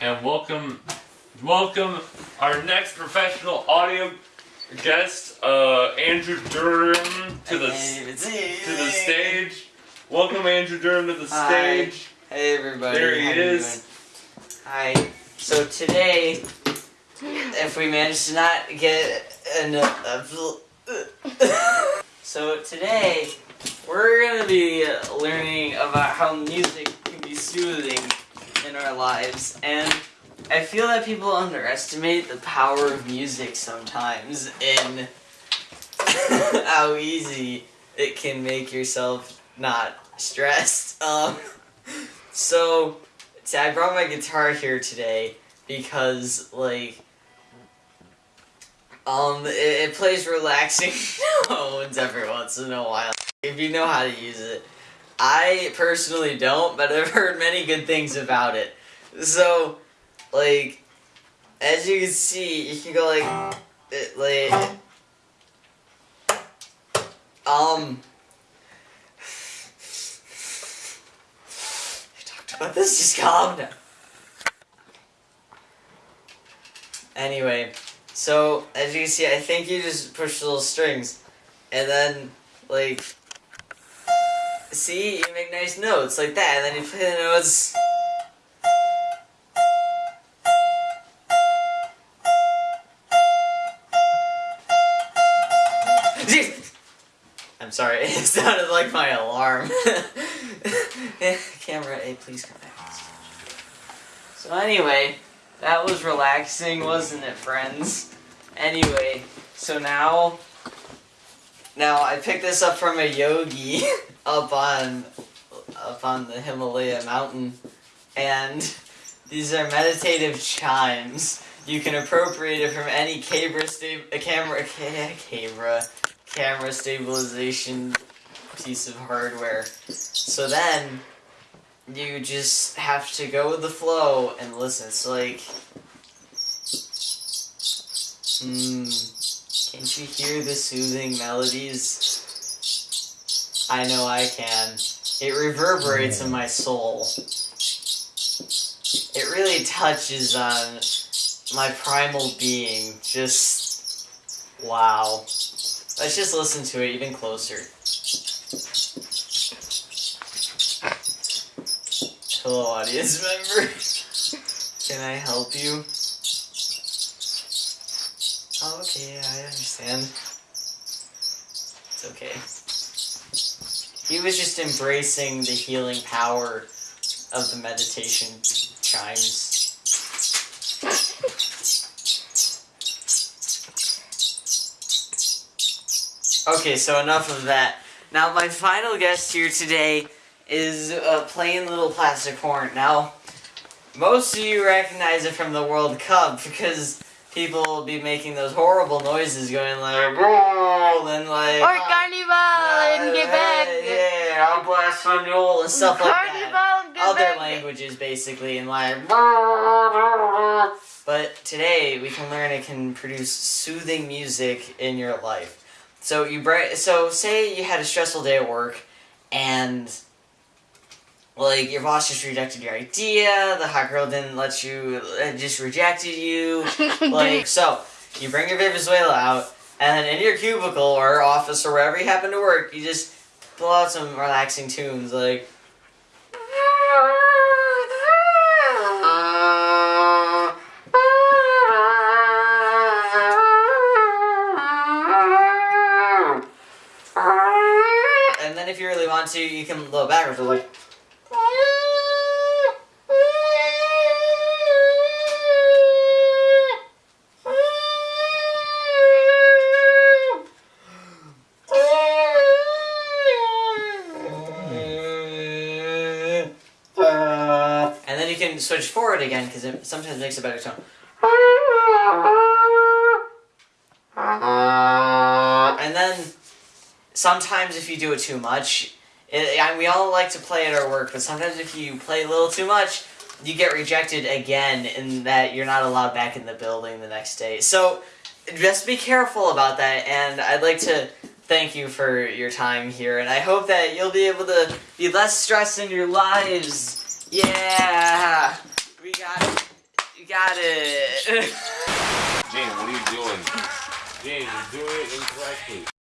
and welcome, welcome our next professional audio guest, uh, Andrew Durham, to the to the stage. Welcome, Andrew Durham, to the Hi. stage. Hey everybody. There he how is. Hi. So today, if we manage to not get an, uh, so today we're gonna be learning about how music can be soothing in our lives, and I feel that people underestimate the power of music sometimes in how easy it can make yourself not stressed. Um, so, see, I brought my guitar here today because, like, um, it, it plays relaxing tones every once in a while. If you know how to use it. I personally don't, but I've heard many good things about it. So, like, as you can see, you can go like, it, like, um, I talked about this, just calm down. Anyway, so as you can see, I think you just push the little strings, and then like, see, you make nice notes like that, and then you play the notes. I'm sorry, it sounded like my alarm. Camera A, please come back. So anyway, that was relaxing, wasn't it, friends? Anyway, so now, now I picked this up from a yogi up on, up on the Himalaya mountain, and these are meditative chimes. You can appropriate it from any camera, sta- camera, ca- camera, camera stabilization piece of hardware. So then, you just have to go with the flow and listen. It's like, hmm, can't hear the soothing melodies? I know I can. It reverberates in my soul. It really touches on my primal being. Just, wow. Let's just listen to it even closer. Hello, audience member. Can I help you? Okay, Understand. It's okay. He was just embracing the healing power of the meditation chimes. Okay, so enough of that. Now, my final guest here today is a plain little plastic horn. Now, most of you recognize it from the World Cup because people will be making those horrible noises going like, "Roll," and like, Or Carnival in Quebec. yeah, Alba Espanol and stuff like that. Carnival in other languages basically and like but today we can learn it can produce soothing music in your life. So you bri- so say you had a stressful day at work and like your boss just rejected your idea the hot girl didn't let you uh, just rejected you like so you bring your vuvuzela out and then in your cubicle or office or wherever you happen to work you just pull out some relaxing tunes like And then if you really want to, you can blow backwards. Like. You can switch forward again because it sometimes makes a better tone. And then sometimes if you do it too much, it, we all like to play at our work, but sometimes if you play a little too much, you get rejected again, in that you're not allowed back in the building the next day. So just be careful about that, and I'd like to thank you for your time here, and I hope that you'll be able to be less stressed in your lives. Yeah, we got it. You got it. Jane, what are you doing? Jane, you're doing it incorrectly.